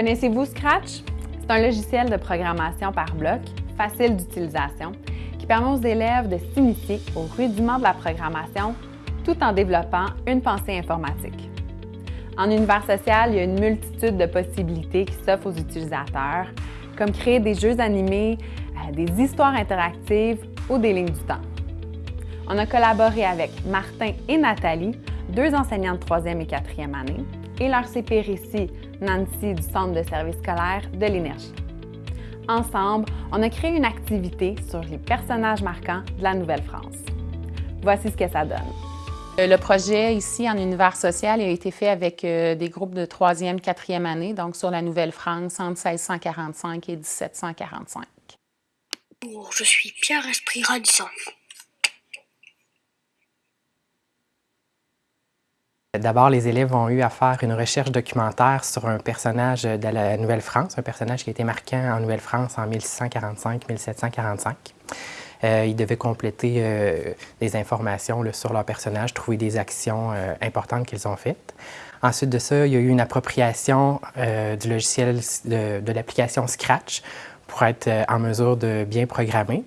Connaissez-vous Scratch? C'est un logiciel de programmation par bloc, facile d'utilisation, qui permet aux élèves de s'initier aux rudiments de la programmation tout en développant une pensée informatique. En univers social, il y a une multitude de possibilités qui s'offrent aux utilisateurs, comme créer des jeux animés, euh, des histoires interactives ou des lignes du temps. On a collaboré avec Martin et Nathalie, deux enseignants de troisième et quatrième année, et leur CP Récit, Nancy du Centre de service scolaire de l'Énergie. Ensemble, on a créé une activité sur les personnages marquants de la Nouvelle-France. Voici ce que ça donne. Euh, le projet ici en univers social a été fait avec euh, des groupes de troisième, quatrième année, donc sur la Nouvelle-France entre 1645 et 1745. je suis Pierre Esprit Radisson. D'abord, les élèves ont eu à faire une recherche documentaire sur un personnage de la Nouvelle-France, un personnage qui a été marquant en Nouvelle-France en 1645-1745. Euh, ils devaient compléter euh, des informations sur leur personnage, trouver des actions euh, importantes qu'ils ont faites. Ensuite de ça, il y a eu une appropriation du logiciel de, l'application Scratch pour être en mesure de bien programmer.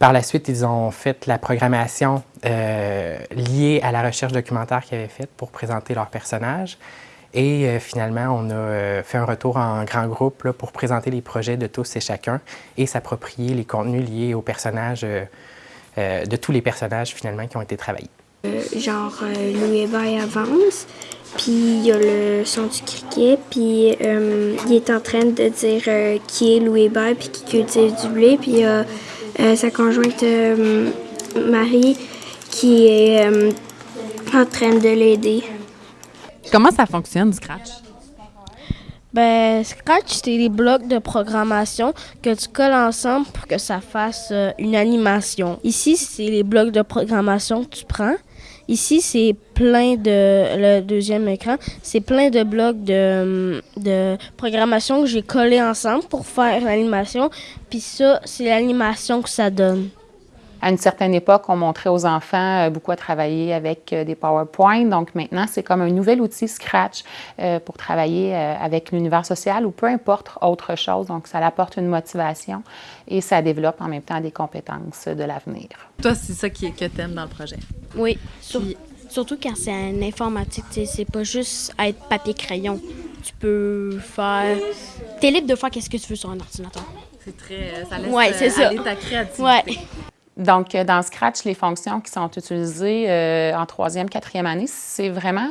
Par la suite, ils ont fait la programmation liée à la recherche documentaire qu'ils avaient faite pour présenter leur personnage. Et euh, finalement, on a euh, fait un retour en grand groupe pour présenter les projets de tous et chacun et s'approprier les contenus liés aux personnages, euh, de tous les personnages finalement qui ont été travaillés. genre Louis Hébert avance, puis il y a le son du criquet, puis il est en train de dire qui est Louis puis qui cultive du blé, puis sa conjointe Marie qui est en train de l'aider. Comment ça fonctionne, Scratch? Ben, Scratch, c'est des blocs de programmation que tu colles ensemble pour que ça fasse euh, une animation. Ici, c'est les blocs de programmation que tu prends. Ici, c'est plein de. Le deuxième écran, c'est plein de blocs de, de programmation que j'ai collés ensemble pour faire l'animation. Puis ça, c'est l'animation que ça donne. À une certaine époque, on montrait aux enfants euh, beaucoup à travailler avec euh, des PowerPoint. Donc maintenant, c'est comme un nouvel outil Scratch euh, pour travailler avec l'univers social ou peu importe autre chose. Donc ça apporte une motivation et ça développe en même temps des compétences de l'avenir. Toi, c'est ça qui, que tu aimes dans le projet? Oui, surtout quand c'est en informatique. C'est pas juste être papier-crayon. Tu peux faire... Tu es libre de faire qu'est-ce que tu veux sur un ordinateur. C'est très... Ça laisse ouais, c'est aller ta créativité. Ouais. Donc, euh, dans Scratch, les fonctions qui sont utilisées euh, en troisième, quatrième année, c'est vraiment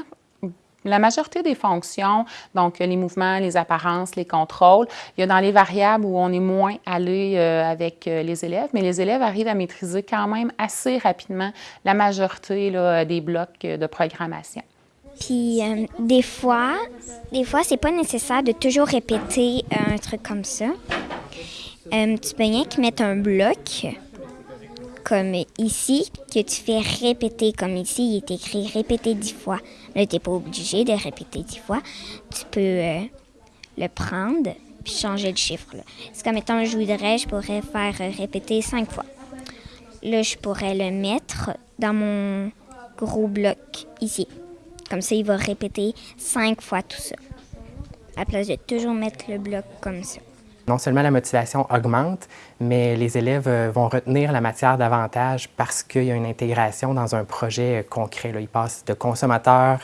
la majorité des fonctions, donc les mouvements, les apparences, les contrôles, il y a dans les variables où on est moins allé euh, avec les élèves, mais les élèves arrivent à maîtriser quand même assez rapidement la majorité des blocs de programmation. Puis des fois, des fois, c'est pas nécessaire de toujours répéter un truc comme ça. tu peux rien que mettre un bloc comme ici, que tu fais répéter, comme ici, il est écrit répéter dix fois. Là, tu n'es pas obligé de répéter dix fois. Tu peux euh, le prendre puis changer le chiffre. C'est comme étant, je voudrais, je pourrais faire répéter cinq fois. Là, je pourrais le mettre dans mon gros bloc ici. Comme ça, il va répéter cinq fois tout ça. À la place de toujours mettre le bloc comme ça. Non seulement la motivation augmente, mais les élèves euh, vont retenir la matière davantage parce qu'il y a une intégration dans un projet concret. Ils passent de consommateurs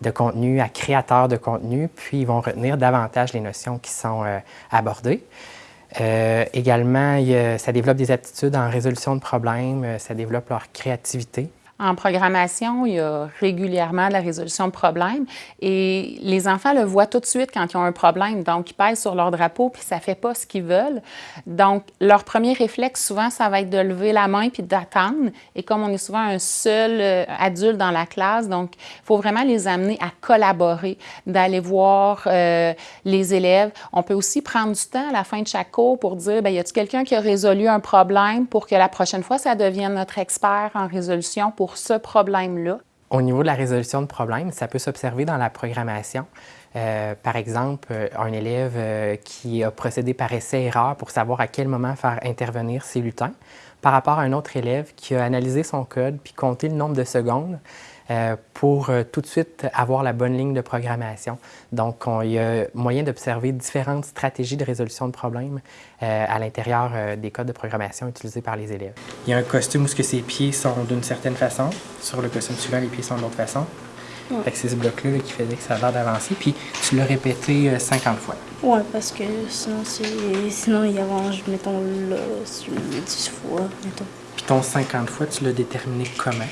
de contenu à créateurs de contenu, puis ils vont retenir davantage les notions qui sont euh, abordées. Euh, également, ça développe des aptitudes en résolution de problèmes, ça développe leur créativité. En programmation, il y a régulièrement de la résolution de problèmes et les enfants le voient tout de suite quand ils ont un problème. Donc, ils pèsent sur leur drapeau puis ça ne fait pas ce qu'ils veulent. Donc, leur premier réflexe, souvent, ça va être de lever la main puis d'attendre. Et comme on est souvent un seul euh, adulte dans la classe, donc, il faut vraiment les amener à collaborer, d'aller voir euh, les élèves. On peut aussi prendre du temps à la fin de chaque cours pour dire, bien, y a-t-il quelqu'un qui a résolu un problème pour que la prochaine fois, ça devienne notre expert en résolution pour ce problème-là? Au niveau de la résolution de problèmes, ça peut s'observer dans la programmation. Euh, par exemple, euh, un élève euh, qui a procédé par essai-erreur pour savoir à quel moment faire intervenir ses lutins, par rapport à un autre élève qui a analysé son code puis compté le nombre de secondes pour tout de suite avoir la bonne ligne de programmation. Donc, il y a moyen d'observer différentes stratégies de résolution de problèmes à l'intérieur des codes de programmation utilisés par les élèves. Il y a un costume où ses pieds sont d'une certaine façon. Sur le costume suivant, les pieds sont de l'autre façon. Ouais. c'est ce bloc-là qui faisait que ça a l'air d'avancer. Puis tu l'as répété 50 fois. Ouais, parce que sinon, sinon il avance, mettons, là, sur 10 fois, mettons. Puis ton 50 fois, tu l'as déterminé comment?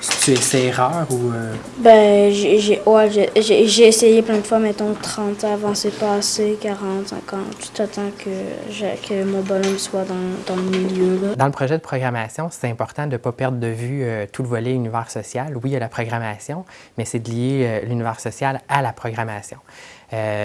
C'est erreur ou. Euh? Ben, j'ai ouais, essayé plein de fois, mettons 30 avancées passées, 40, 50, tout attends que, que mon bonhomme soit dans, dans, le milieu. Là. Dans le projet de programmation, c'est important de ne pas perdre de vue euh, tout le volet univers social. Oui, il y a la programmation, mais c'est de lier euh, l'univers social à la programmation.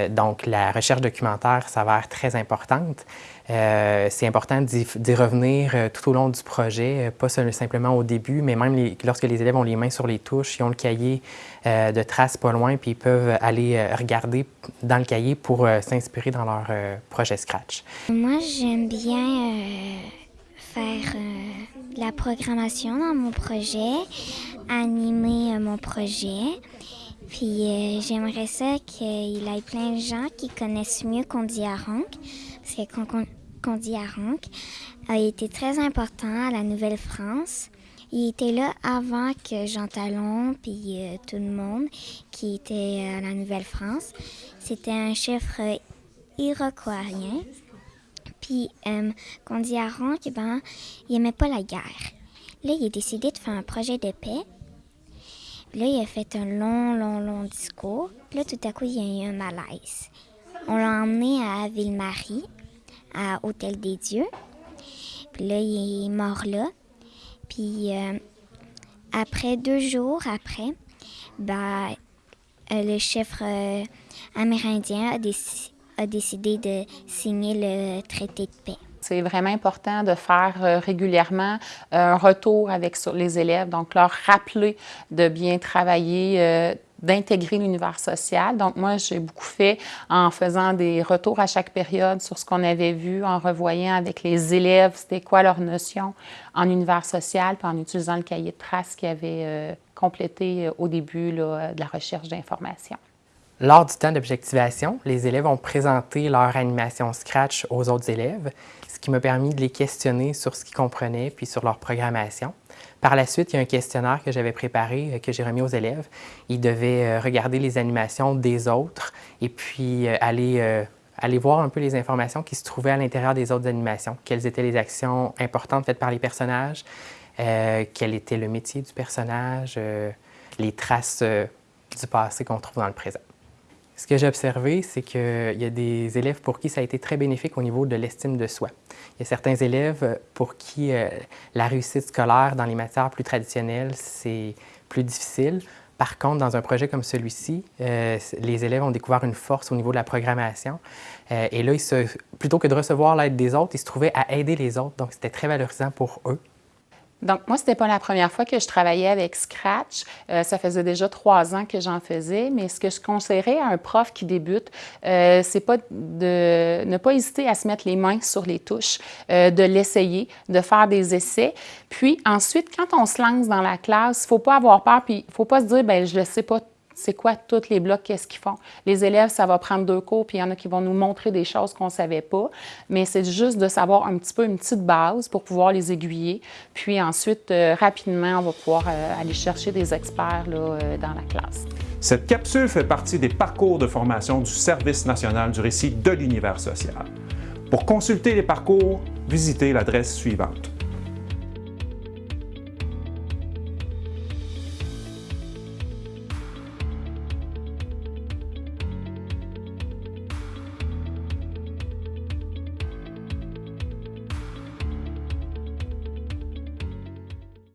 Donc, la recherche documentaire s'avère très importante. Euh, c'est important d'y revenir euh, tout au long du projet, euh, pas simplement au début, mais même lorsque les élèves ont les mains sur les touches, ils ont le cahier de traces pas loin, puis ils peuvent aller regarder dans le cahier pour s'inspirer dans leur projet Scratch. Moi, j'aime bien faire la programmation dans mon projet, animer mon projet. Puis j'aimerais ça qu'il ait plein de gens qui connaissent mieux Condi Arank, parce que Condi Arank a été très important à la Nouvelle-France. Il était là avant que Jean Talon puis euh, tout le monde qui était à la Nouvelle-France. C'était un chef euh, iroquoien. Puis euh, Condi Arank, ben, il aimait pas la guerre. Là, il a décidé de faire un projet de paix. Là, il a fait un long, long, long discours. Là, tout à coup, il y a eu un malaise. On l'a emmené à Ville-Marie, à Hôtel des Dieux. Puis là, il est mort là. Puis euh, après, deux jours après, euh, le chef euh, amérindien a décidé de signer le traité de paix. C'est vraiment important de faire régulièrement un retour avec les élèves, donc leur rappeler de bien travailler d'intégrer l'univers social. Donc, moi, j'ai beaucoup fait en faisant des retours à chaque période sur ce qu'on avait vu, en revoyant avec les élèves c'était quoi leur notion en univers social, puis en utilisant le cahier de traces qu'ils avaient euh, complété euh, au début de la recherche d'informations. Lors du temps d'objectivation, les élèves ont présenté leur animation Scratch aux autres élèves, ce qui m'a permis de les questionner sur ce qu'ils comprenaient puis sur leur programmation. Par la suite, il y a un questionnaire que j'avais préparé, euh, que j'ai remis aux élèves. Ils devaient euh, regarder les animations des autres et puis euh, aller, aller voir un peu les informations qui se trouvaient à l'intérieur des autres animations. Quelles étaient les actions importantes faites par les personnages, quel était le métier du personnage, les traces du passé qu'on trouve dans le présent. Ce que j'ai observé, c'est qu'il y a des élèves pour qui ça a été très bénéfique au niveau de l'estime de soi. Il y a certains élèves pour qui euh, la réussite scolaire dans les matières plus traditionnelles, c'est plus difficile. Par contre, dans un projet comme celui-ci, euh, les élèves ont découvert une force au niveau de la programmation. Euh, et là, plutôt que de recevoir l'aide des autres, ils se trouvaient à aider les autres. Donc, c'était très valorisant pour eux. Donc, moi, c'était pas la première fois que je travaillais avec Scratch. Euh, ça faisait déjà trois ans que j'en faisais, mais ce que je conseillerais à un prof qui débute, euh, c'est pas de ne pas hésiter à se mettre les mains sur les touches, euh, de l'essayer, de faire des essais. Puis ensuite, quand on se lance dans la classe, il faut pas avoir peur, puis il faut pas se dire, ben je ne sais pas c'est quoi tous les blocs, qu'est-ce qu'ils font? Les élèves, ça va prendre deux cours, puis il y en a qui vont nous montrer des choses qu'on ne savait pas, mais c'est juste de savoir un petit peu une petite base pour pouvoir les aiguiller. Puis ensuite, euh, rapidement, on va pouvoir euh, aller chercher des experts là, euh, dans la classe. Cette capsule fait partie des parcours de formation du Service national du récit de l'univers social. Pour consulter les parcours, visitez l'adresse suivante